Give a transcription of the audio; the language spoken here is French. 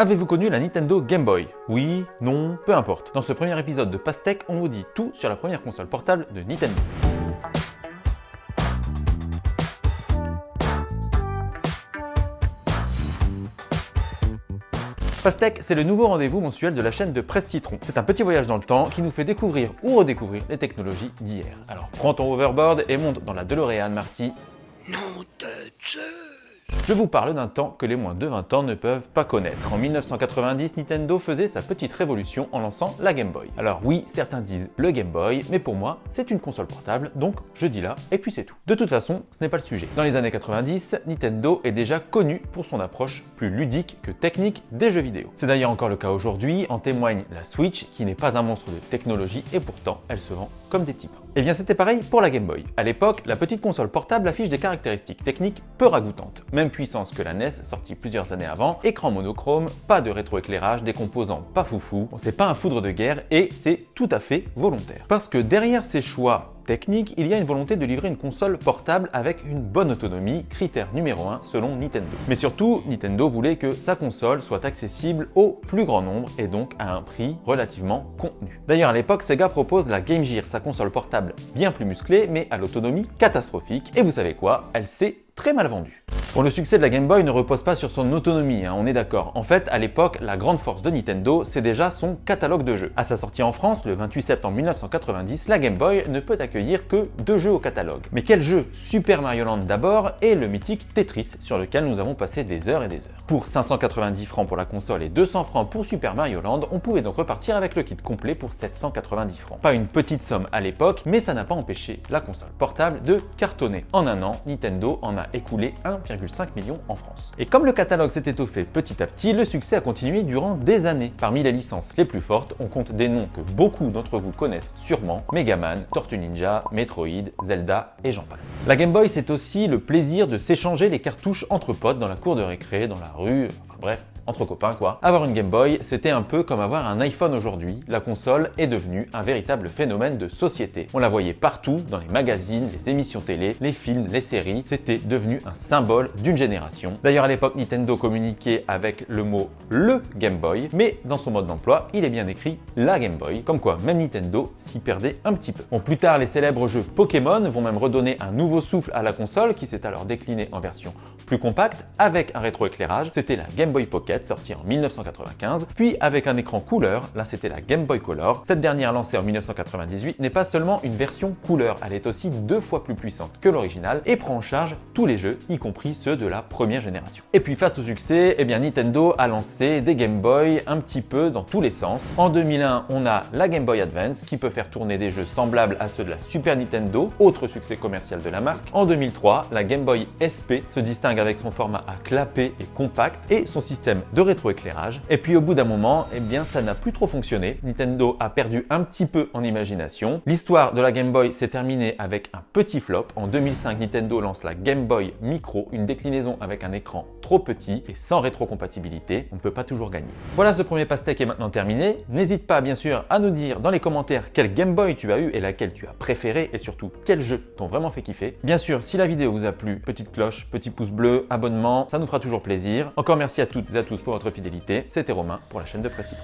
Avez-vous connu la Nintendo Game Boy Oui, non, peu importe. Dans ce premier épisode de Pastèque, on vous dit tout sur la première console portable de Nintendo. Pastèque, c'est le nouveau rendez-vous mensuel de la chaîne de Presse Citron. C'est un petit voyage dans le temps qui nous fait découvrir ou redécouvrir les technologies d'hier. Alors prends ton overboard et monte dans la DeLorean Marty. Non de je vous parle d'un temps que les moins de 20 ans ne peuvent pas connaître. En 1990, Nintendo faisait sa petite révolution en lançant la Game Boy. Alors oui, certains disent le Game Boy, mais pour moi, c'est une console portable, donc je dis là, et puis c'est tout. De toute façon, ce n'est pas le sujet. Dans les années 90, Nintendo est déjà connu pour son approche plus ludique que technique des jeux vidéo. C'est d'ailleurs encore le cas aujourd'hui, en témoigne la Switch, qui n'est pas un monstre de technologie, et pourtant, elle se vend comme des petits pains. Et eh bien c'était pareil pour la Game Boy. À l'époque, la petite console portable affiche des caractéristiques techniques peu ragoûtantes. Même puissance que la NES, sortie plusieurs années avant, écran monochrome, pas de rétroéclairage, des composants pas foufou, c'est pas un foudre de guerre et c'est tout à fait volontaire. Parce que derrière ces choix technique, il y a une volonté de livrer une console portable avec une bonne autonomie, critère numéro 1 selon Nintendo. Mais surtout, Nintendo voulait que sa console soit accessible au plus grand nombre et donc à un prix relativement contenu. D'ailleurs à l'époque, Sega propose la Game Gear, sa console portable bien plus musclée mais à l'autonomie catastrophique. Et vous savez quoi? Elle s'est très mal vendue. Bon, le succès de la Game Boy ne repose pas sur son autonomie, hein, on est d'accord. En fait, à l'époque, la grande force de Nintendo, c'est déjà son catalogue de jeux. À sa sortie en France, le 28 septembre 1990, la Game Boy ne peut accueillir que deux jeux au catalogue. Mais quel jeu? Super Mario Land d'abord et le mythique Tetris, sur lequel nous avons passé des heures et des heures. Pour 590 francs pour la console et 200 francs pour Super Mario Land, on pouvait donc repartir avec le kit complet pour 790 francs. Pas une petite somme à l'époque, mais ça n'a pas empêché la console portable de cartonner. En un an, Nintendo en a écoulé 1,5 million en France. Et comme le catalogue s'est étoffé petit à petit, le succès a continué durant des années. Parmi les licences les plus fortes, on compte des noms que beaucoup d'entre vous connaissent sûrement, Megaman, Tortue Ninja, Metroid, Zelda et j'en passe. La Game Boy, c'est aussi le plaisir de s'échanger les cartouches entre potes dans la cour de récré, dans la rue, bref, entre copains quoi. Avoir une Game Boy, c'était un peu comme avoir un iPhone aujourd'hui. La console est devenue un véritable phénomène de société. On la voyait partout, dans les magazines, les émissions télé, les films, les séries. C'était devenu un symbole d'une génération. D'ailleurs, à l'époque, Nintendo communiquait avec le mot le Game Boy, mais dans son mode d'emploi, il est bien écrit la Game Boy, comme quoi même Nintendo s'y perdait un petit peu. Bon, plus tard, les célèbres jeux Pokémon vont même redonner un nouveau souffle à la console qui s'est alors déclinée en version plus compacte avec un rétroéclairage. C'était la Game Boy Pocket sortie en 1995, puis avec un écran couleur, là c'était la Game Boy Color. Cette dernière lancée en 1998 n'est pas seulement une version couleur, elle est aussi deux fois plus puissante que l'original et prend en charge tous les jeux, y compris ceux de la première génération. Et puis face au succès, eh bien Nintendo a lancé des Game Boy un petit peu dans tous les sens. En 2001, on a la Game Boy Advance qui peut faire tourner des jeux semblables à ceux de la Super Nintendo, autre succès commercial de la marque. En 2003, la Game Boy SP se distingue avec son format à clapet et compact et son système de rétroéclairage. Et puis au bout d'un moment, eh bien ça n'a plus trop fonctionné. Nintendo a perdu un petit peu en imagination. L'histoire de la Game Boy s'est terminée avec un petit flop. En 2005, Nintendo lance la Game Boy Micro, une déclinaison avec un écran trop petit et sans rétrocompatibilité. On ne peut pas toujours gagner. Voilà, ce premier pastèque est maintenant terminé. N'hésite pas bien sûr à nous dire dans les commentaires quelle Game Boy tu as eu et laquelle tu as préféré et surtout quels jeux t'ont vraiment fait kiffer. Bien sûr, si la vidéo vous a plu, petite cloche, petit pouce bleu, abonnement, ça nous fera toujours plaisir. Encore merci à toutes et à tous pour votre fidélité. C'était Romain pour la chaîne de Presse